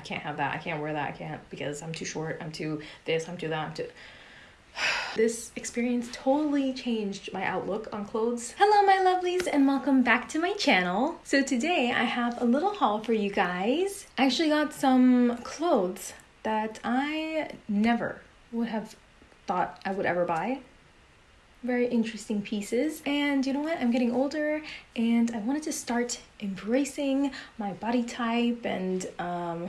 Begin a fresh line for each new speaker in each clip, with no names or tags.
I can't have that. I can't wear that. I can't because I'm too short. I'm too this. I'm too that. I'm too. This experience totally changed my outlook on clothes. Hello, my lovelies, and welcome back to my channel. So, today I have a little haul for you guys. I actually got some clothes that I never would have thought I would ever buy. Very interesting pieces. And you know what? I'm getting older and I wanted to start embracing my body type and um,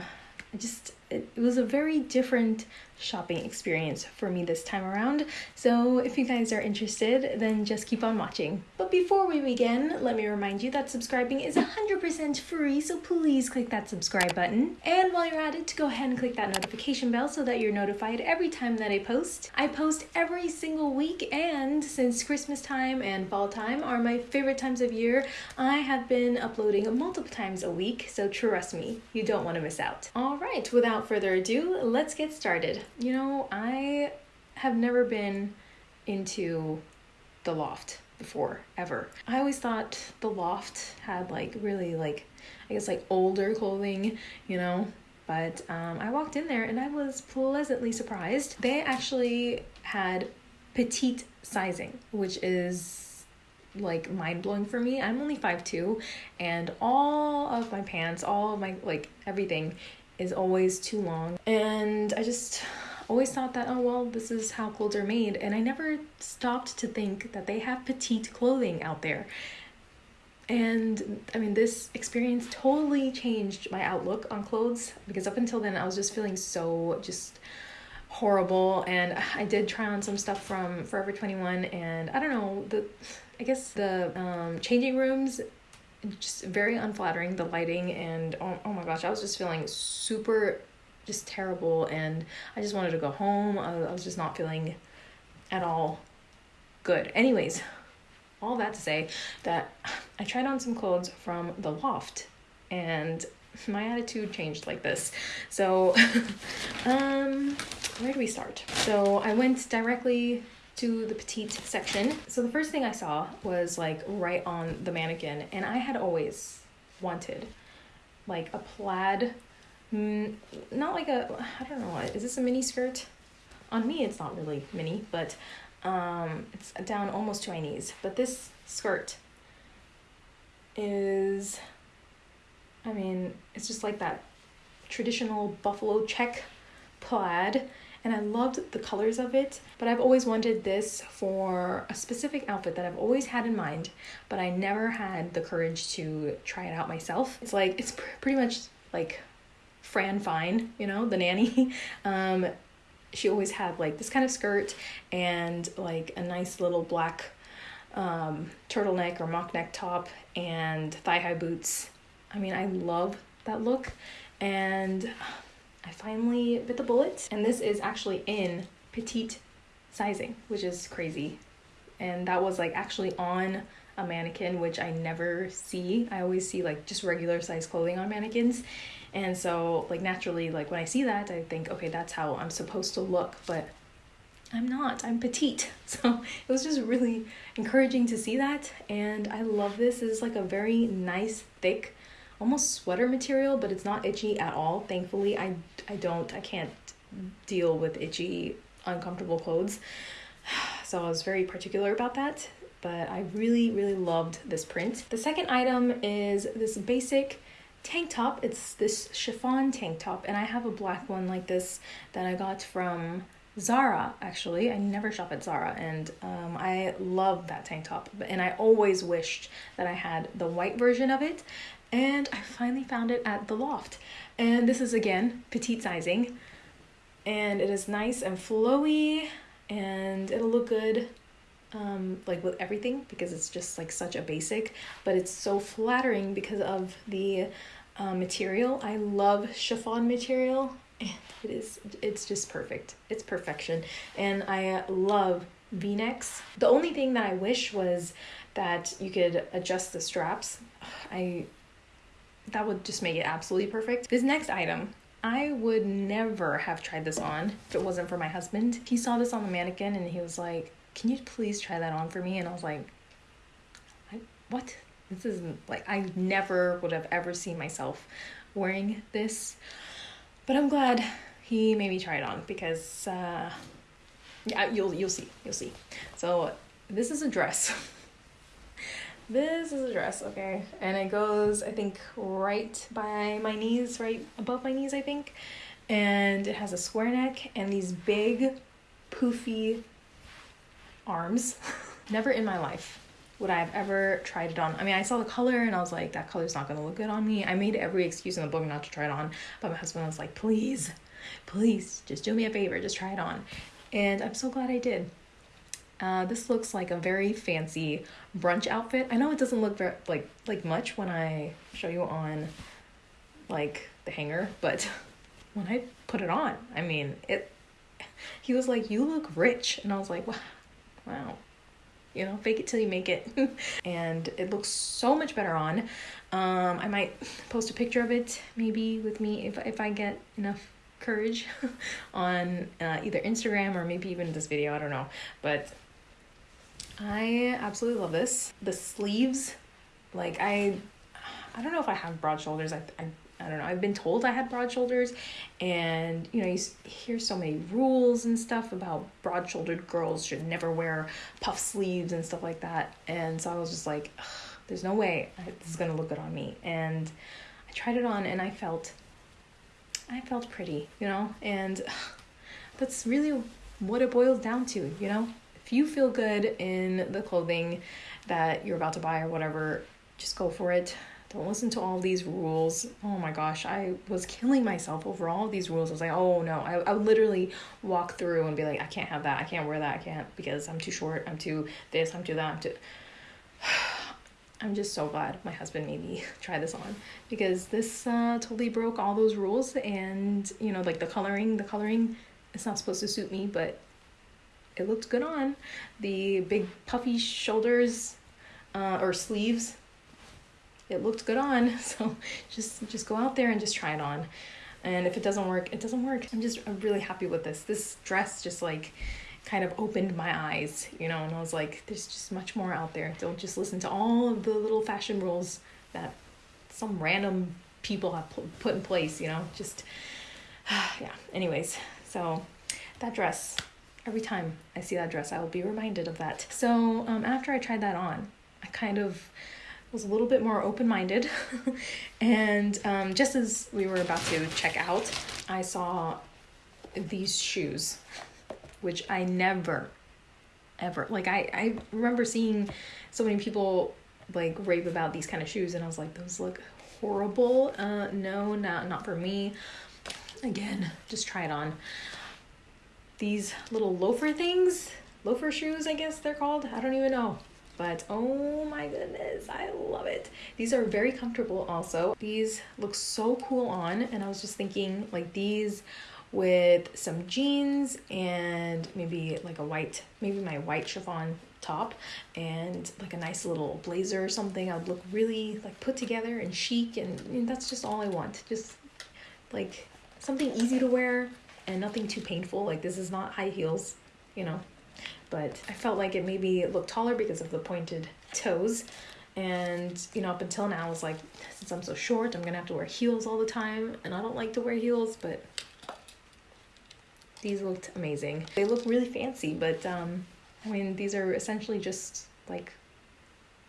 I just it, it was a very different shopping experience for me this time around. So if you guys are interested, then just keep on watching. But before we begin, let me remind you that subscribing is 100% free, so please click that subscribe button. And while you're at it, to go ahead and click that notification bell so that you're notified every time that I post. I post every single week, and since Christmas time and fall time are my favorite times of year, I have been uploading multiple times a week, so trust me, you don't want to miss out. All right, without further ado, let's get started. You know, I have never been into the loft before ever. I always thought the loft had like really like I guess like older clothing, you know. But um, I walked in there and I was pleasantly surprised. They actually had petite sizing, which is like mind blowing for me. I'm only 5'2 and all of my pants, all of my like everything is always too long. And I just always thought that, oh, well, this is how clothes are made. And I never stopped to think that they have petite clothing out there. And I mean, this experience totally changed my outlook on clothes because up until then, I was just feeling so just horrible. And I did try on some stuff from Forever 21, and I don't know, the I guess the um, changing rooms just very unflattering the lighting and oh, oh my gosh i was just feeling super just terrible and i just wanted to go home. I, I was just not feeling at all good. Anyways all that to say that i tried on some clothes from the loft and my attitude changed like this. So um where do we start? So i went directly to the petite section. So the first thing I saw was like right on the mannequin, and I had always wanted like a plaid, mm, not like a, I don't know, is this a mini skirt? On me, it's not really mini, but um, it's down almost to my knees. But this skirt is, I mean, it's just like that traditional buffalo check plaid and I loved the colors of it. But I've always wanted this for a specific outfit that I've always had in mind, but I never had the courage to try it out myself. It's like, it's pr- pretty much like Fran Fine, you know, the nanny. um, she always had like this kind of skirt and like a nice little black um, turtleneck or mock neck top and thigh high boots. I mean, I love that look. And I finally bit the bullet, and this is actually in petite sizing, which is crazy. And that was like actually on a mannequin, which I never see. I always see like just regular size clothing on mannequins. And so, like, naturally, like when I see that, I think, okay, that's how I'm supposed to look. But I'm not, I'm petite. So it was just really encouraging to see that. And I love this. Is like a very nice, thick almost sweater material, but it's not itchy at all. Thankfully, I I don't I can't deal with itchy, uncomfortable clothes. So I was very particular about that, but I really really loved this print. The second item is this basic tank top. It's this chiffon tank top, and I have a black one like this that I got from Zara actually. I never shop at Zara, and um, I love that tank top. And I always wished that I had the white version of it and I finally found it at the loft. And this is again petite sizing, and it is nice and flowy, and it'll look good um, like with everything because it's just like such a basic, but it's so flattering because of the uh, material. I love chiffon material, and it is it's just perfect. It's perfection, and I love V-necks. The only thing that I wish was that you could adjust the straps. I that would just make it absolutely perfect. This next item, I would never have tried this on if it wasn't for my husband. He saw this on the mannequin and he was like, Can you please try that on for me? And I was like, I, What? This isn't like, I never would have ever seen myself wearing this. But I'm glad he made me try it on because uh, yeah, you'll you'll see you'll see. So this is a dress. this is a dress, okay, and it goes I think right by my knees, right above my knees, I think, and it has a square neck and these big, poofy arms. Never in my life would I have ever tried it on. I mean, I saw the color and I was like, that color's not gonna look good on me. I made every excuse in the book not to try it on, but my husband was like, please, please, just do me a favor, just try it on. And I'm so glad I did. Uh, this looks like a very fancy brunch outfit. I know it doesn't look very, like like much when I show you on like the hanger, but when I put it on, I mean it. He was like, "You look rich," and I was like, "Wow, you know, fake it till you make it. and it looks so much better on. Um, I might post a picture of it maybe with me if, if I get enough courage on uh, either Instagram or maybe even this video. I don't know. But I absolutely love this. The sleeves, like I, I don't know if I have broad shoulders. I, I I don't know. I've been told I had broad shoulders, and you know, you hear so many rules and stuff about broad shouldered girls should never wear puff sleeves and stuff like that. And so I was just like, there's no way this is gonna look good on me. And I tried it on, and I felt, I felt pretty, you know, and that's really what it boils down to, you know. If you feel good in the clothing that you're about to buy or whatever, just go for it don't listen to all these rules. Oh my gosh, I was killing myself over all these rules. I was like, oh no, I, I would literally walk through and be like, I can't have that, I can't wear that, I can't because I'm too short, I'm too this, I'm too that, I'm too. I'm just so glad my husband made me try this on because this uh, totally broke all those rules and you know like the coloring the coloring it's not supposed to suit me but it looked good on the big puffy shoulders uh, or sleeves it looked good on. So just just go out there and just try it on. And if it doesn't work, it doesn't work. I'm just I'm really happy with this. This dress just like kind of opened my eyes, you know, and I was like, there's just much more out there. Don't just listen to all of the little fashion rules that some random people have put in place, you know, just, yeah. Anyways, so that dress, every time I see that dress, I will be reminded of that. So um, after I tried that on, I kind of was a little bit more open minded. and um, just as we were about to check out, I saw these shoes, which I never, ever, like, I, I remember seeing so many people like rave about these kind of shoes, and I was like, those look horrible. Uh, no, not, not for me. Again, just try it on. These little loafer things, loafer shoes, I guess they're called. I don't even know but oh my goodness i love it these are very comfortable also these look so cool on and i was just thinking like these with some jeans and maybe like a white maybe my white chiffon top and like a nice little blazer or something i would look really like put together and chic and, that's just all i want just like something easy to wear and nothing too painful like this is not high heels you know but I felt like it maybe looked taller because of the pointed toes. And, you know, up until now, I was like, since I'm so short, I'm gonna have to wear heels all the time. And I don't like to wear heels, but these looked amazing. They look really fancy, but um, I mean, these are essentially just like,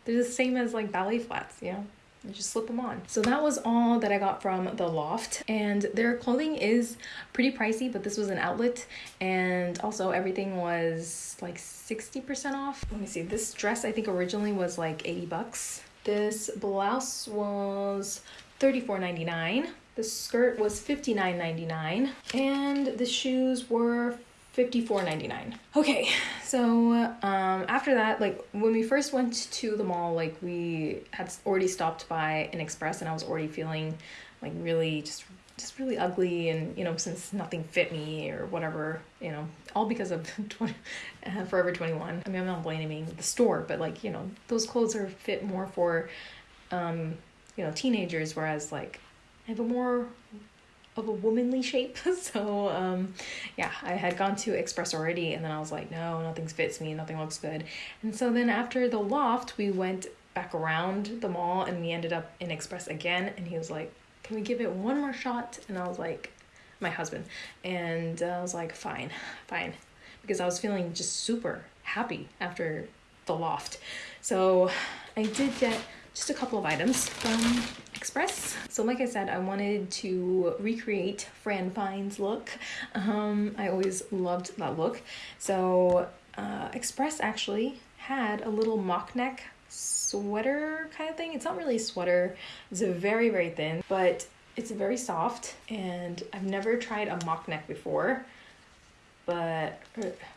they're the same as like ballet flats, you know? and just slip them on. So that was all that I got from the loft and their clothing is pretty pricey but this was an outlet and also everything was like 60% off. Let me see this dress I think originally was like 80 bucks. This blouse was $34.99. The skirt was $59.99 and the shoes were $54.99. Okay, so um, after that, like when we first went to the mall, like we had already stopped by an Express and I was already feeling like really just just really ugly and you know since nothing fit me or whatever you know all because of 20, uh, forever 21 i mean i'm not blaming the store but like you know those clothes are fit more for um you know teenagers whereas like i have a more of a womanly shape. so um, yeah, I had gone to Express already, and then I was like, no, nothing fits me, nothing looks good. And so then after the loft, we went back around the mall, and we ended up in Express again. And he was like, can we give it one more shot? And I was like, my husband. And uh, I was like, fine, fine. Because I was feeling just super happy after the loft. So I did get just a couple of items from Express. So like I said, I wanted to recreate Fran Fine's look. Um, I always loved that look. So uh, Express actually had a little mock neck sweater kind of thing. It's not really a sweater. It's a very, very thin, but it's very soft and I've never tried a mock neck before but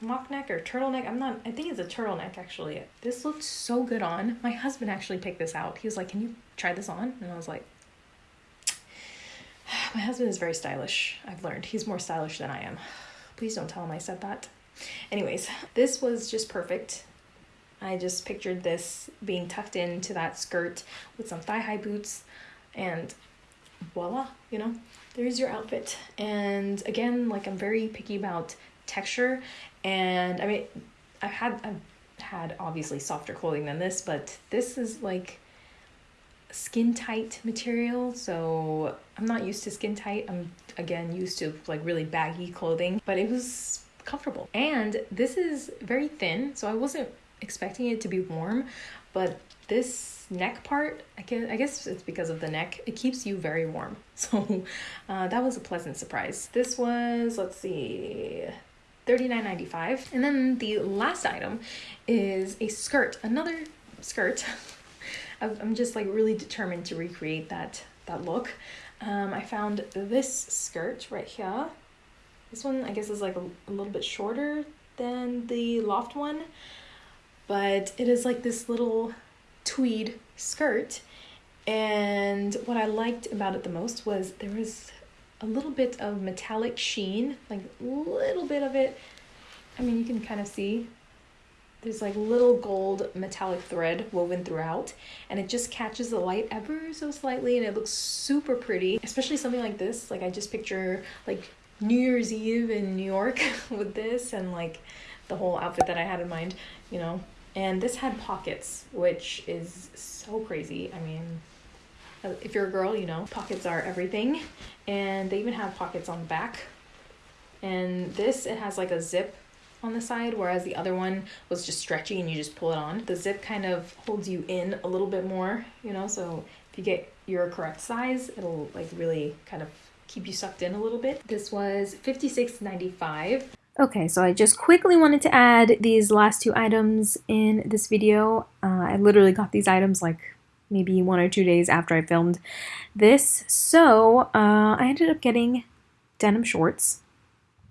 mock neck or turtleneck i'm not i think it's a turtleneck actually. This looked so good on. My husband actually picked this out. He was like can you try this on? And i was like my husband is very stylish i've learned. He's more stylish than i am. Please don't tell him i said that. Anyways this was just perfect. I just pictured this being tucked into that skirt with some thigh-high boots and voila you know there's your outfit. And again like i'm very picky about texture. And I mean I've had I've had obviously softer clothing than this but this is like skin tight material. So I'm not used to skin tight. I'm again used to like really baggy clothing but it was comfortable. And this is very thin so I wasn't expecting it to be warm but this neck part I guess, I guess it's because of the neck. It keeps you very warm. So uh, that was a pleasant surprise. This was let's see $39.95. And then the last item is a skirt, another skirt. I'm just like really determined to recreate that, that look. Um, I found this skirt right here. This one I guess is like a, a little bit shorter than the loft one, but it is like this little tweed skirt. And what I liked about it the most was there was a little bit of metallic sheen, like a little bit of it. I mean, you can kind of see. There's like little gold metallic thread woven throughout and it just catches the light ever so slightly and it looks super pretty especially something like this. Like i just picture like new year's eve in new york with this and like the whole outfit that i had in mind you know? And this had pockets which is so crazy. I mean if you're a girl, you know, pockets are everything. And they even have pockets on the back. And this, it has like a zip on the side, whereas the other one was just stretchy and you just pull it on. The zip kind of holds you in a little bit more, you know, so if you get your correct size, it'll like really kind of keep you sucked in a little bit. This was $56.95. Okay, so I just quickly wanted to add these last two items in this video. Uh, I literally got these items like maybe one or two days after I filmed this. So uh, I ended up getting denim shorts,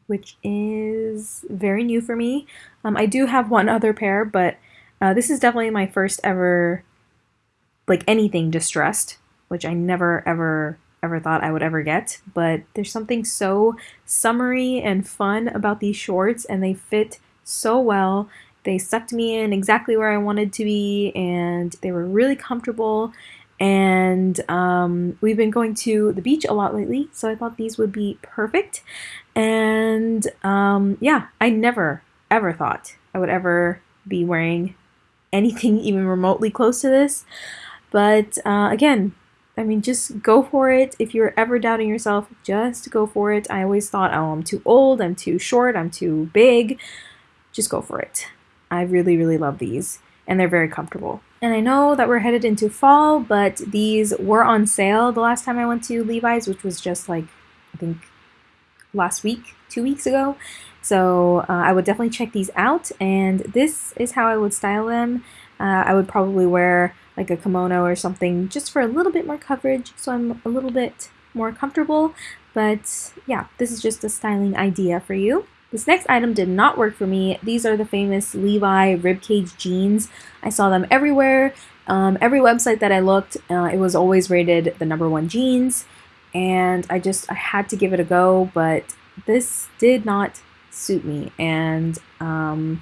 which is very new for me. Um, I do have one other pair, but uh, this is definitely my first ever, like anything distressed, which I never ever ever thought I would ever get. But there's something so summery and fun about these shorts, and they fit so well. They sucked me in exactly where I wanted to be, and they were really comfortable. And um, we've been going to the beach a lot lately, so I thought these would be perfect. And um, yeah, I never, ever thought I would ever be wearing anything even remotely close to this. But uh, again, I mean, just go for it. If you're ever doubting yourself, just go for it. I always thought, oh, I'm too old, I'm too short, I'm too big. Just go for it. I really, really love these, and they're very comfortable. And I know that we're headed into fall, but these were on sale the last time I went to Levi's, which was just like, I think, last week, two weeks ago. So uh, I would definitely check these out, and this is how I would style them. Uh, I would probably wear like a kimono or something just for a little bit more coverage, so I'm a little bit more comfortable. But yeah, this is just a styling idea for you. This next item did not work for me. These are the famous Levi ribcage jeans. I saw them everywhere. Um, every website that I looked, uh, it was always rated the number one jeans. And I just, I had to give it a go, but this did not suit me. And um,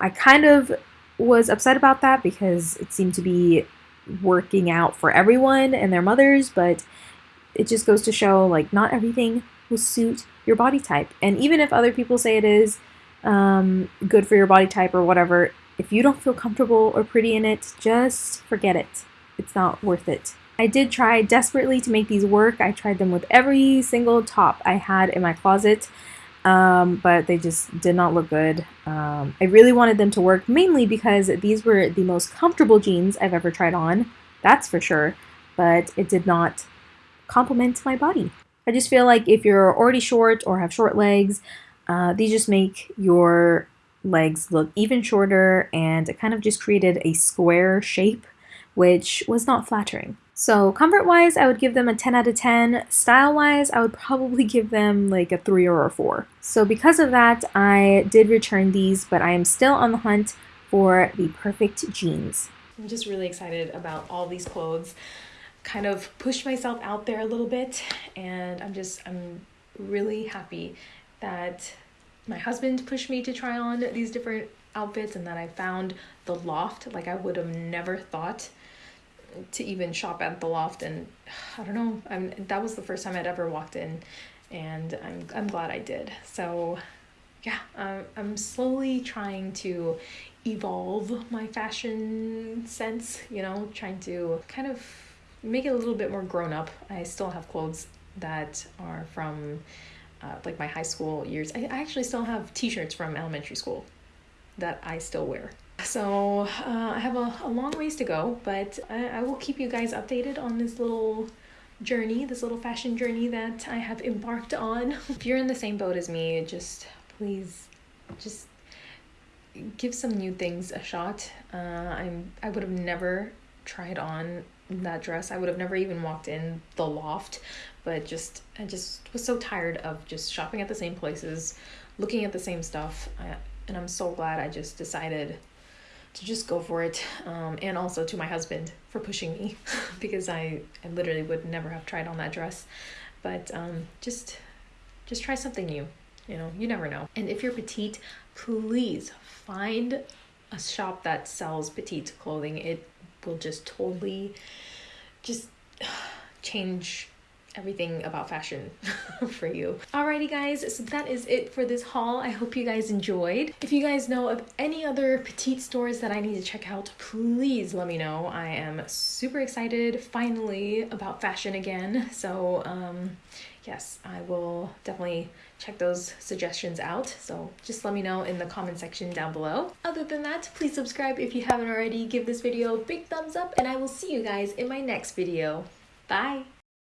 I kind of was upset about that because it seemed to be working out for everyone and their mothers, but it just goes to show like not everything will suit your body type. And even if other people say it is um, good for your body type or whatever, if you don't feel comfortable or pretty in it, just forget it. It's not worth it. I did try desperately to make these work. I tried them with every single top I had in my closet, um, but they just did not look good. Um, I really wanted them to work mainly because these were the most comfortable jeans I've ever tried on, that's for sure, but it did not complement my body. I just feel like if you're already short or have short legs, uh, these just make your legs look even shorter and it kind of just created a square shape, which was not flattering. So comfort wise, I would give them a 10 out of 10. Style wise, I would probably give them like a 3 or a 4. So because of that, I did return these, but I am still on the hunt for the perfect jeans. I'm just really excited about all these clothes. Kind of pushed myself out there a little bit, and I'm just, I'm really happy that my husband pushed me to try on these different outfits and that I found the loft. Like, I would have never thought to even shop at the loft and I don't know I'm that was the first time I'd ever walked in and I'm I'm glad I did so yeah uh, I'm slowly trying to evolve my fashion sense you know trying to kind of make it a little bit more grown up I still have clothes that are from uh, like my high school years I actually still have t-shirts from elementary school that I still wear so uh, I have a, a long ways to go, but I, I will keep you guys updated on this little journey, this little fashion journey that I have embarked on. if you're in the same boat as me, just please, just give some new things a shot. Uh, I'm I would have never tried on that dress. I would have never even walked in the loft, but just I just was so tired of just shopping at the same places, looking at the same stuff. I, and I'm so glad I just decided to just go for it um, and also to my husband for pushing me because I, I literally would never have tried on that dress but um, just just try something new you know you never know and if you're petite please find a shop that sells petite clothing it will just totally just change everything about fashion for you. Alrighty guys, so that is it for this haul. I hope you guys enjoyed. If you guys know of any other petite stores that I need to check out, please let me know. I am super excited finally about fashion again. So um, yes, I will definitely check those suggestions out. So just let me know in the comment section down below. Other than that, please subscribe if you haven't already. Give this video a big thumbs up and I will see you guys in my next video. Bye!